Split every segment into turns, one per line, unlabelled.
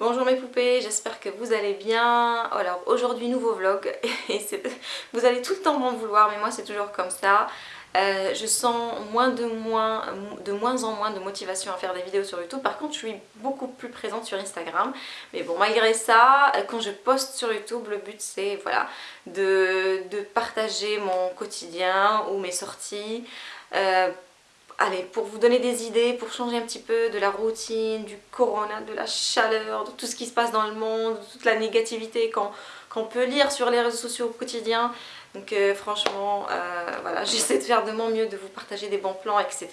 Bonjour mes poupées, j'espère que vous allez bien. Alors aujourd'hui nouveau vlog vous allez tout le temps m'en vouloir mais moi c'est toujours comme ça. Euh, je sens moins de, moins, de moins en moins de motivation à faire des vidéos sur YouTube. Par contre, je suis beaucoup plus présente sur Instagram. Mais bon, malgré ça, quand je poste sur YouTube, le but c'est voilà, de, de, partager mon quotidien ou mes sorties. Euh, allez, pour vous donner des idées, pour changer un petit peu de la routine, du corona, de la chaleur, de tout ce qui se passe dans le monde, de toute la négativité qu'on peut lire sur les réseaux sociaux au quotidien. Donc euh, franchement, euh, voilà, j'essaie de faire de mon mieux, de vous partager des bons plans, etc.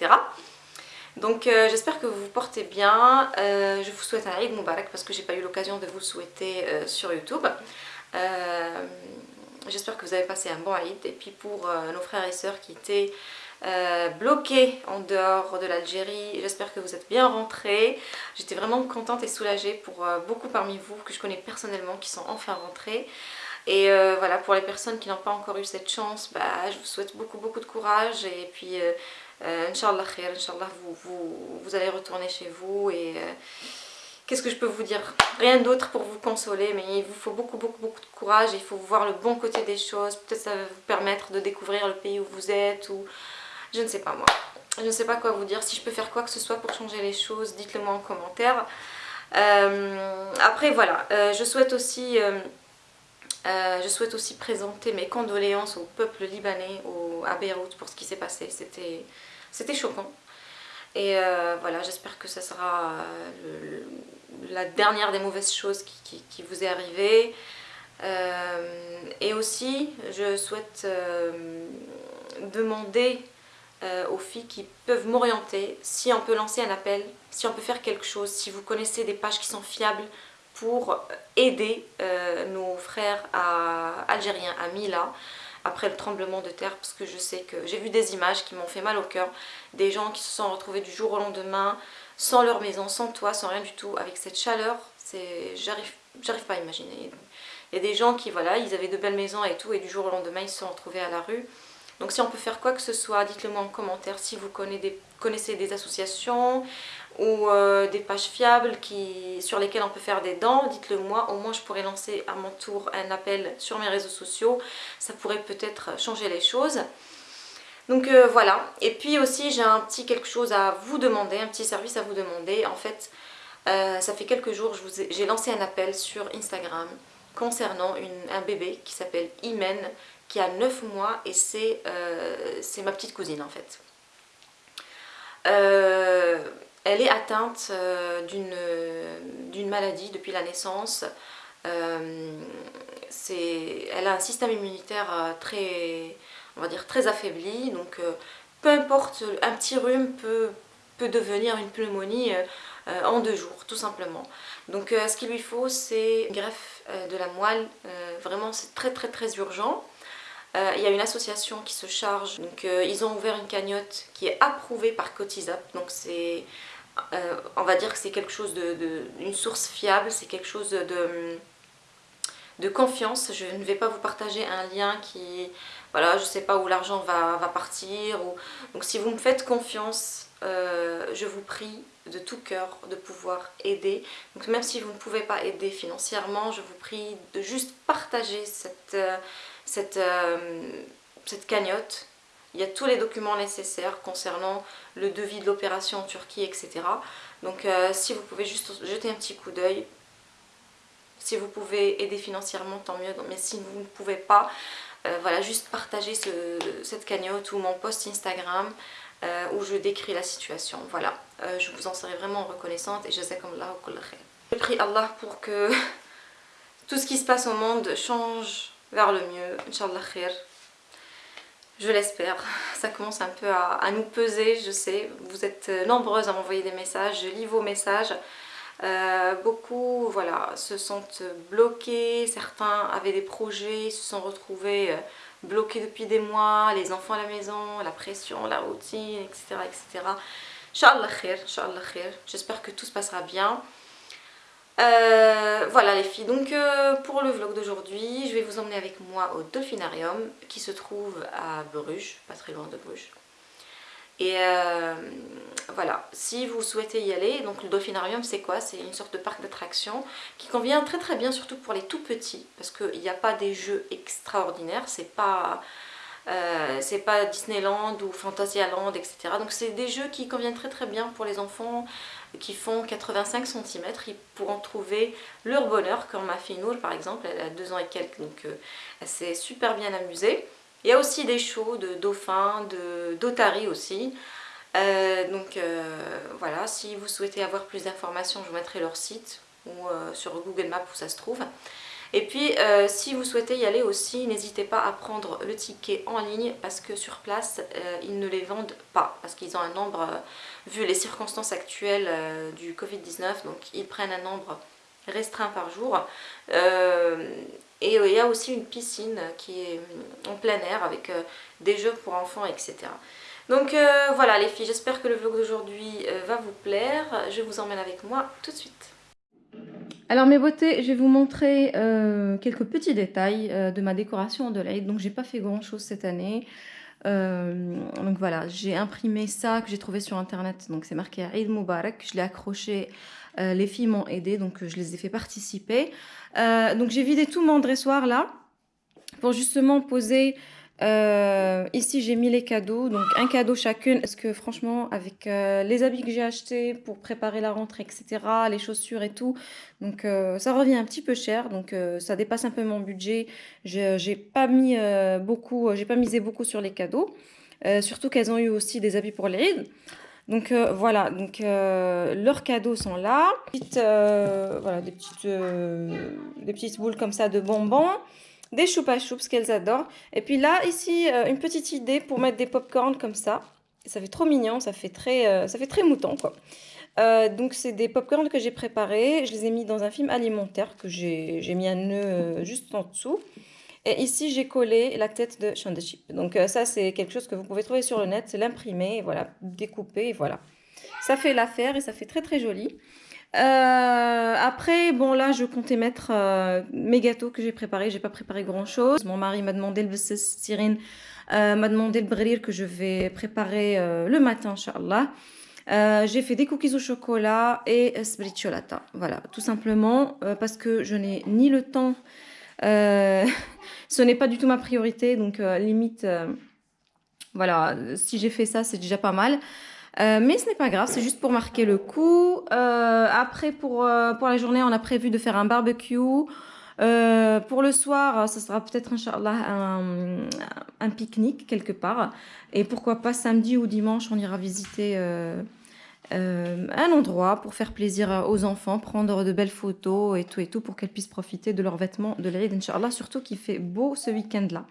Donc euh, j'espère que vous vous portez bien. je vous souhaite un Eid Mubarak parce que j'ai pas eu l'occasion de vous le souhaiter sur YouTube. j'espère que vous avez passé un bon Eid. Et puis pour nos frères et sœurs qui étaient euh, bloqué en dehors de l'Algérie. J'espère que vous êtes bien rentrés. J'étais vraiment contente et soulagée pour euh, beaucoup parmi vous que je connais personnellement qui sont enfin rentrés. Et euh, voilà, pour les personnes qui n'ont pas encore eu cette chance, bah, je vous souhaite beaucoup beaucoup de courage et puis Inch'Allah khair, Inch'Allah vous, vous, vous, allez retourner chez vous et qu'est-ce que je peux vous dire? Rien d'autre pour vous consoler, mais il vous faut beaucoup, beaucoup, beaucoup de courage. Il faut voir le bon côté des choses. Peut-être ça va vous permettre de découvrir le pays où vous êtes ou je ne sais pas moi. Je ne sais pas quoi vous dire. Si je peux faire quoi que ce soit pour changer les choses, dites-le moi en commentaire. Euh, après voilà, euh, je souhaite aussi... Euh, je souhaite aussi présenter mes condoléances au peuple libanais à Beyrouth pour ce qui s'est passé. C'était choquant. Et voilà, j'espère que ce sera la dernière des mauvaises choses qui, qui vous est arrivée. et aussi, je souhaite demander euh, aux filles qui peuvent m'orienter, si on peut lancer un appel, si on peut faire quelque chose, si vous connaissez des pages qui sont fiables pour aider euh, nos frères algériens à Mila après le tremblement de terre parce que je sais que j'ai vu des images qui m'ont fait mal au cœur. Des gens qui se sont retrouvés du jour au lendemain sans leur maison, sans toit, sans rien du tout avec cette chaleur, j'arrive pas à imaginer. Il y a des gens qui voilà, ils avaient de belles maisons et tout et du jour au lendemain ils se sont retrouvés à la rue donc si on peut faire quoi que ce soit, dites-le moi en commentaire si vous connaissez des, associations ou euh, des pages fiables sur lesquelles on peut faire des dents, dites-le moi, au moins je pourrais lancer à mon tour un appel sur mes réseaux sociaux, ça pourrait peut-être changer les choses. Donc euh, voilà, et puis aussi j'ai un petit quelque chose à vous demander, un petit service à vous demander. En fait, euh, ça fait quelques jours, j'ai lancé un appel sur Instagram concernant un bébé qui s'appelle Imen, qui a 9 mois et euh, c'est ma petite cousine en fait. Euh, elle est atteinte euh, d'une maladie depuis la naissance. elle a un système immunitaire très, on va dire, très affaibli. Donc peu importe, un petit rhume peut, peut devenir une pneumonie en deux jours, tout simplement. Donc ce qu'il lui faut, c'est une greffe de la moelle. vraiment, c'est très très très urgent. Euh, il y a une association qui se charge, donc euh, ils ont ouvert une cagnotte qui est approuvée par Cotisap, donc c'est, euh, on va dire que c'est quelque chose de, une source fiable, c'est quelque chose de, de confiance. Je ne vais pas vous partager un lien qui, voilà, je ne sais pas où l'argent va, va, partir, donc si vous me faites confiance, je vous prie de tout cœur de pouvoir aider. Donc même si vous ne pouvez pas aider financièrement, je vous prie de juste partager cette cette, euh, cette cagnotte. Il y a tous les documents nécessaires concernant le devis de l'opération en Turquie, etc. Donc euh, si vous pouvez juste jeter un petit coup d'œil, si vous pouvez aider financièrement, tant mieux. Mais si vous ne pouvez pas, euh, voilà, juste partager cette cagnotte ou mon post Instagram où je décris la situation. Voilà, je vous en serai vraiment reconnaissante et je sais comme là Je prie Allah pour que tout ce qui se passe au monde change vers le mieux, Inch'Allah khair. Je l'espère. Ça commence un peu à, nous peser, je sais. Vous êtes nombreuses à m'envoyer des messages, je lis vos messages. Euh, beaucoup voilà, se sentent bloqués, certains avaient des projets, se sont retrouvés euh, bloqués depuis des mois, les enfants à la maison, la pression, la routine, etc. etc. Inch'Allah khair, khair. J'espère que tout se passera bien. Euh, voilà les filles, donc euh, pour le vlog d'aujourd'hui, je vais vous emmener avec moi au Dolphinarium qui se trouve à Bruges, pas très loin de Bruges. Et voilà, si vous souhaitez y aller, donc le Dolphinarium c'est quoi? C'est une sorte de parc d'attractions qui convient très très bien surtout pour les tout petits parce qu'il n'y a pas des jeux extraordinaires, c'est pas... Euh, c'est pas Disneyland ou Fantasyland, etc. Donc c'est des jeux qui conviennent très très bien pour les enfants qui font 85 cm. Ils pourront trouver leur bonheur, comme ma fille Nour par exemple, elle a deux ans et quelques, donc euh, elle s'est super bien amusée. Il y a aussi des shows de dauphins, d'otaries aussi. Euh, donc voilà, si vous souhaitez avoir plus d'informations, je vous mettrai leur site ou sur Google Maps où ça se trouve. Et puis euh, si vous souhaitez y aller aussi, n'hésitez pas à prendre le ticket en ligne parce que sur place, euh, ils ne les vendent pas parce qu'ils ont un nombre, euh, vu les circonstances actuelles du Covid-19, donc ils prennent un nombre restreint par jour. et il y a aussi une piscine qui est en plein air avec des jeux pour enfants, etc. Donc voilà les filles, j'espère que le vlog d'aujourd'hui va vous plaire. Je vous emmène avec moi tout de suite. Alors mes beautés, je vais vous montrer euh, quelques petits détails euh, de ma décoration de l'Aïd. Donc j'ai pas fait grand chose cette année. Euh, donc voilà, j'ai imprimé ça que j'ai trouvé sur internet. Donc c'est marqué Aïd Mubarak. Je l'ai accroché. les filles m'ont aidé, donc je les ai fait participer. donc j'ai vidé tout mon dressoir là pour justement poser euh, ici, j'ai mis les cadeaux, donc un cadeau chacune, parce que franchement, avec euh, les habits que j'ai achetés pour préparer la rentrée, etc., les chaussures et tout, donc euh, ça revient un petit peu cher, donc ça dépasse un peu mon budget. J'ai pas mis beaucoup, j'ai pas misé beaucoup sur les cadeaux, surtout qu'elles ont eu aussi des habits pour les rides. Donc voilà, donc leurs cadeaux sont là. voilà, des petites, des petites boules comme ça de bonbons des choupa choups qu'elles adorent. Et puis là, ici, euh, une petite idée pour mettre des pop-corn comme ça. Ça fait trop mignon, ça fait très, euh, ça fait très mouton, quoi. Euh, donc, c'est des pop-corn que j'ai préparés. Je les ai mis dans un film alimentaire que j'ai mis un nœud juste en dessous. Et ici, j'ai collé la tête de Chip. Donc, ça, c'est quelque chose que vous pouvez trouver sur le net. C'est l'imprimer, voilà, découper, et voilà. Ça fait l'affaire et ça fait très, très joli. Euh, après, bon là, je comptais mettre euh, mes gâteaux que j'ai préparés. J'ai pas préparé grand chose. Mon mari m'a demandé le Cyrine euh, m'a demandé le brir que je vais préparer le matin, Inch'Allah. j'ai fait des cookies au chocolat et sbriciolata. Voilà, tout simplement parce que je n'ai ni le temps, ce n'est pas du tout ma priorité, donc limite, voilà, si j'ai fait ça, c'est déjà pas mal. Euh, mais ce n'est pas grave, c'est juste pour marquer le coup. Euh, après, pour, euh, pour la journée, on a prévu de faire un barbecue. pour le soir, ce sera peut-être, un, un pique-nique quelque part. Et pourquoi pas samedi ou dimanche, on ira visiter un endroit pour faire plaisir aux enfants, prendre de belles photos et tout et tout pour qu'elles puissent profiter de leurs vêtements de l'Aïd, Inch'Allah, surtout qu'il fait beau ce week-end-là.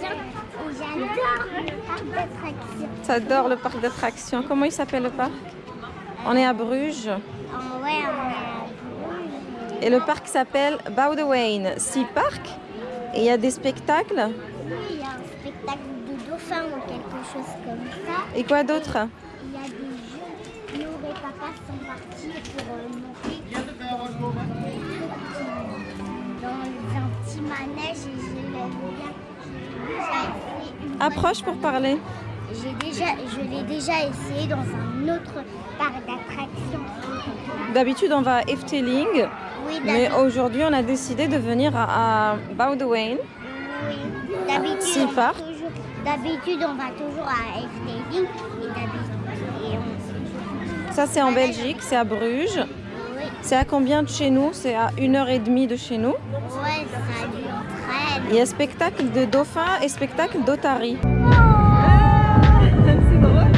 D'attractions j'adore le parc d'attractions.
T'adores le parc d'attractions. Comment il s'appelle le parc? On est à Bruges.
Oh, ouais, on est à Bruges.
Et le parc s'appelle Boudewijn Sea Park. Et il y a des spectacles?
Oui, il y a un spectacle de dauphins ou quelque chose comme ça.
Et quoi d'autre?
Il y a des jeux. Nous et papa sont partis pour euh, monter
Approche pour parler.
J'ai déjà, je l'ai déjà essayé dans un autre parc d'attractions.
D'habitude, on va à Efteling,
Oui,
mais aujourd'hui, on a décidé de venir à, à
oui. D'habitude, on va toujours, d'habitude, on va toujours à Efteling on-
Ça, c'est en Belgique, c'est à Bruges.
oui,
C'est à combien de chez nous? C'est à une heure et demie de chez nous.
ouais, ça
Il y a spectacle de dauphins et spectacle d'otaries.
Ah,
C'est drôle,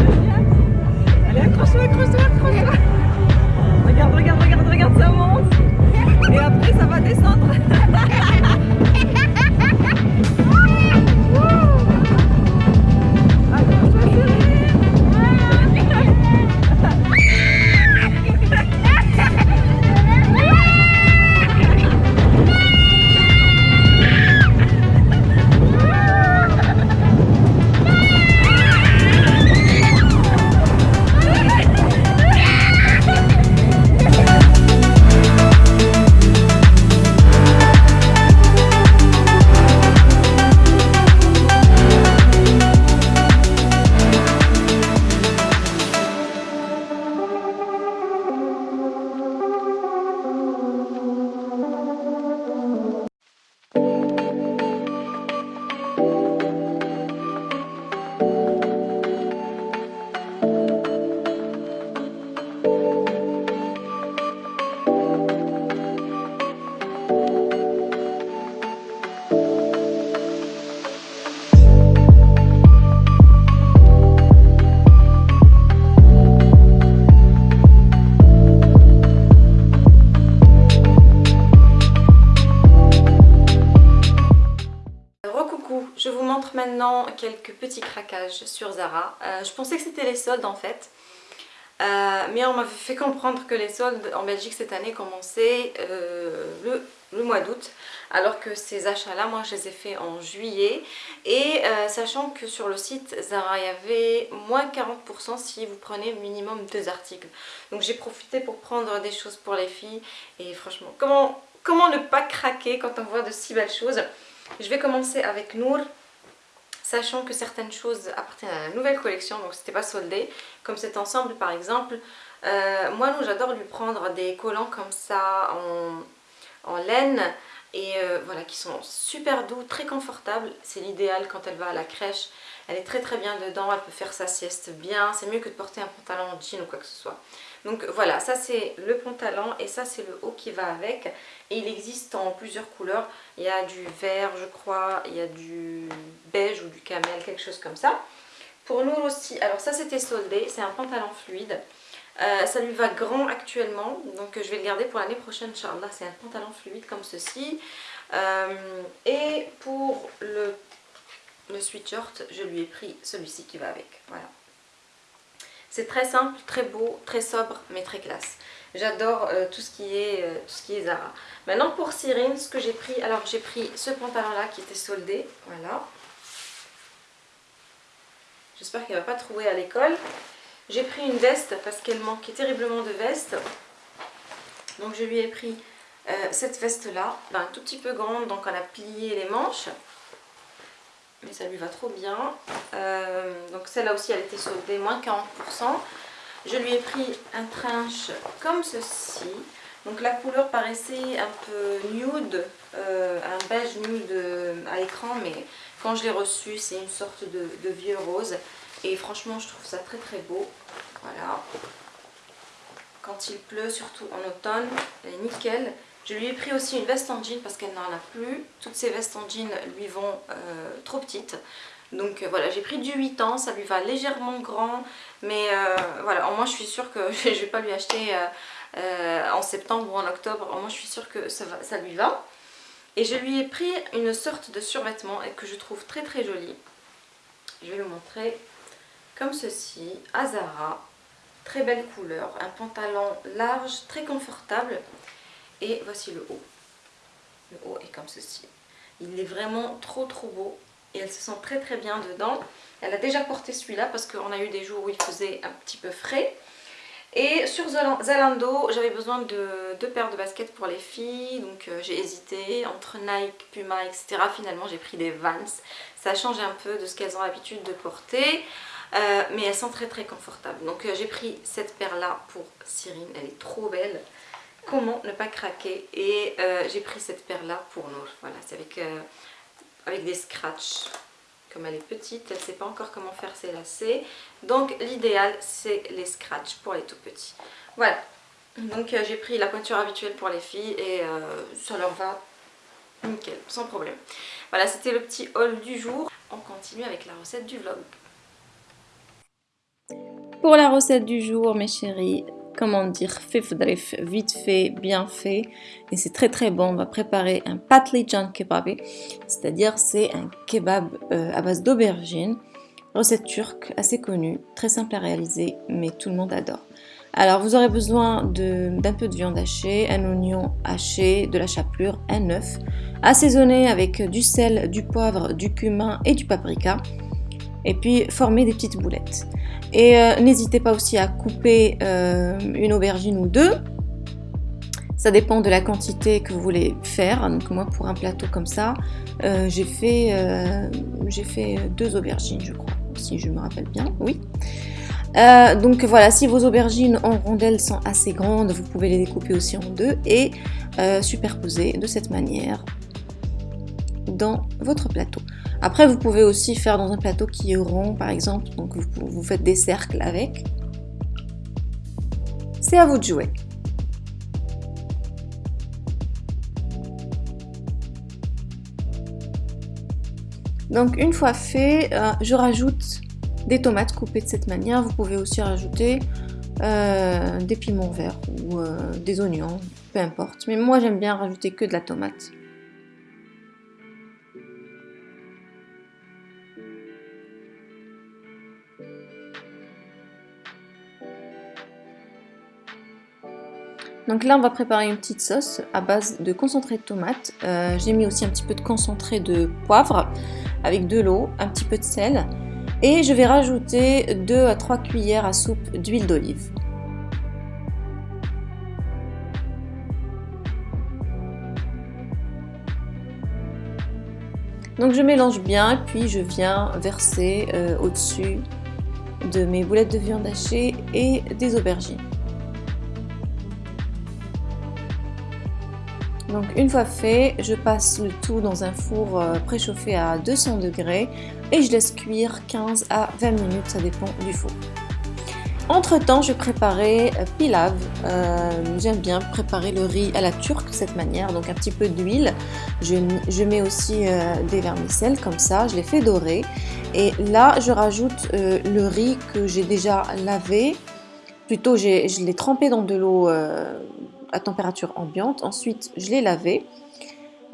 Allez, accroche-toi, accroche-toi, accroche-toi. Regarde, regarde, regarde, quelques petits craquages sur Zara. Euh, je pensais que c'était les soldes en fait. Euh, mais on m'avait fait comprendre que les soldes en Belgique cette année commençaient euh, le, mois d'août alors que ces achats là moi je les ai faits en juillet. Et sachant que sur le site Zara il y avait moins 40% si vous prenez minimum deux articles. Donc j'ai profité pour prendre des choses pour les filles. Et franchement comment, comment ne pas craquer quand on voit de si belles choses? Je vais commencer avec Nour sachant que certaines choses appartiennent à la nouvelle collection, donc c'était pas soldé, comme cet ensemble par exemple. Euh, moi, j'adore lui prendre des collants comme ça en, en laine et euh, voilà, qui sont super doux, très confortables. C'est l'idéal quand elle va à la crèche. Elle est très très bien dedans, elle peut faire sa sieste bien. C'est mieux que de porter un pantalon en jean ou quoi que ce soit. Donc voilà, ça c'est le pantalon et ça c'est le haut qui va avec. Et il existe en plusieurs couleurs. Il y a du vert, je crois, il y a du beige ou du camel, quelque chose comme ça. Pour nous aussi, alors ça c'était soldé, c'est un pantalon fluide. Euh, ça lui va grand actuellement, donc je vais le garder pour l'année prochaine, Inch'Allah. C'est un pantalon fluide comme ceci. Euh, et pour le, le sweatshirt, je lui ai pris celui-ci qui va avec. Voilà. C'est très simple, très beau, très sobre, mais très classe. J'adore euh, tout, ce qui est, euh, tout ce qui est Zara. Maintenant pour Cyrine, ce que j'ai pris, alors j'ai pris ce pantalon là qui était soldé, voilà. J'espère qu'elle ne va pas trouver à l'école. J'ai pris une veste parce qu'elle manquait terriblement de veste. Donc je lui ai pris euh, cette veste là, ben, un tout petit peu grande, donc on a plié les manches. Mais ça lui va trop bien. Euh, donc celle-là aussi elle était soldée, moins 40%. Je lui ai pris un trench comme ceci. Donc la couleur paraissait un peu nude, euh, un beige nude à écran, mais quand je l'ai reçu, c'est une sorte de, de vieux rose. Et franchement, je trouve ça très très beau. Voilà. Quand il pleut, surtout en automne, elle est nickel. Je lui ai pris aussi une veste en jean parce qu'elle n'en a plus. Toutes ces vestes en jean lui vont euh, trop petites. Donc euh, voilà, j'ai pris du 8 ans, ça lui va légèrement grand. Mais euh, voilà, au moins je suis sûre que je ne vais pas lui acheter en septembre ou en octobre. Au moins je suis sûre que ça, va, ça lui va. Et je lui ai pris une sorte de survêtement que je trouve très très joli. Je vais le montrer comme ceci, à Zara. Très belle couleur, un pantalon large, très confortable. Et voici le haut. Le haut est comme ceci. Il est vraiment trop trop beau et elle se sent très très bien dedans. Elle a déjà porté celui-là parce qu'on a eu des jours où il faisait un petit peu frais. Et sur Zalando, j'avais besoin de deux paires de baskets pour les filles. Donc euh, j'ai hésité entre Nike, Puma, etc. Finalement j'ai pris des Vans. Ça change un peu de ce qu'elles ont l'habitude de porter.
Euh, mais elles sont très très confortables. Donc euh, j'ai pris cette paire là pour Cyrine, elle est trop belle. Comment ne pas craquer? Et j'ai pris cette paire là pour nous. Voilà, c'est avec, avec des scratchs. Comme elle est petite, elle ne sait pas encore comment faire ses lacets. Donc l'idéal c'est les scratchs pour les tout petits. Voilà, donc j'ai pris la pointure habituelle pour les filles et ça leur va nickel, sans problème. Voilà, c'était le petit haul du jour. On continue avec la recette du vlog.
Pour la recette du jour, mes chéris, comment dire, fifdrif, vite fait, bien fait. Et c'est très très bon. On va préparer un patlıcan kebab, c'est-à-dire c'est un kebab euh, à base d'aubergine. Recette turque, assez connue, très simple à réaliser, mais tout le monde adore. Alors vous aurez besoin d'un peu de viande hachée, un oignon haché, de la chapelure, un œuf, assaisonné avec du sel, du poivre, du cumin et du paprika. Et puis former des petites boulettes. Et euh, n'hésitez pas aussi à couper euh, une aubergine ou deux. Ça dépend de la quantité que vous voulez faire. Donc moi pour un plateau comme ça, euh, j'ai fait, fait deux aubergines je crois, si je me rappelle bien. Oui. Donc voilà, si vos aubergines en rondelles sont assez grandes, vous pouvez les découper aussi en deux et superposer de cette manière dans votre plateau. Après, vous pouvez aussi faire dans un plateau qui est rond, par exemple, donc vous, faites des cercles avec. C'est à vous de jouer. Donc une fois fait, euh, je rajoute des tomates coupées de cette manière. Vous pouvez aussi rajouter euh, des piments verts ou euh, des oignons, peu importe. Mais moi j'aime bien rajouter que de la tomate. Donc là, on va préparer une petite sauce à base de concentré de tomate. Euh, j'ai mis aussi un petit peu de concentré de poivre avec de l'eau, un petit peu de sel et je vais rajouter 2 à 3 cuillères à soupe d'huile d'olive. Donc je mélange bien puis je viens verser euh, au-dessus de mes boulettes de viande hachée et des aubergines. Donc une fois fait, je passe le tout dans un four euh, préchauffé à 200 degrés et je laisse cuire 15 à 20 minutes, ça dépend du four. Entre temps, je préparais euh, pilav. Euh, j'aime bien préparer le riz à la turque de cette manière, donc un petit peu d'huile. Je, mets aussi des vermicelles comme ça, je les fais dorer. Et là, je rajoute le riz que j'ai déjà lavé. Plutôt, je l'ai trempé dans de l'eau à température ambiante. Ensuite, je l'ai lavé,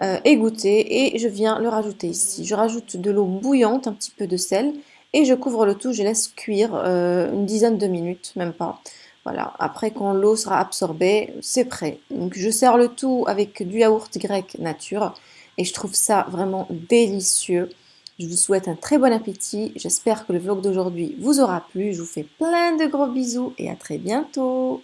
euh, égoutter et je viens le rajouter ici. Je rajoute de l'eau bouillante, un petit peu de sel et je couvre le tout. Je laisse cuire euh, une dizaine de minutes, même pas. Voilà, après quand l'eau sera absorbée, c'est prêt. Donc je sers le tout avec du yaourt grec nature et je trouve ça vraiment délicieux. Je vous souhaite un très bon appétit. J'espère que le vlog d'aujourd'hui vous aura plu. Je vous fais plein de gros bisous et à très bientôt.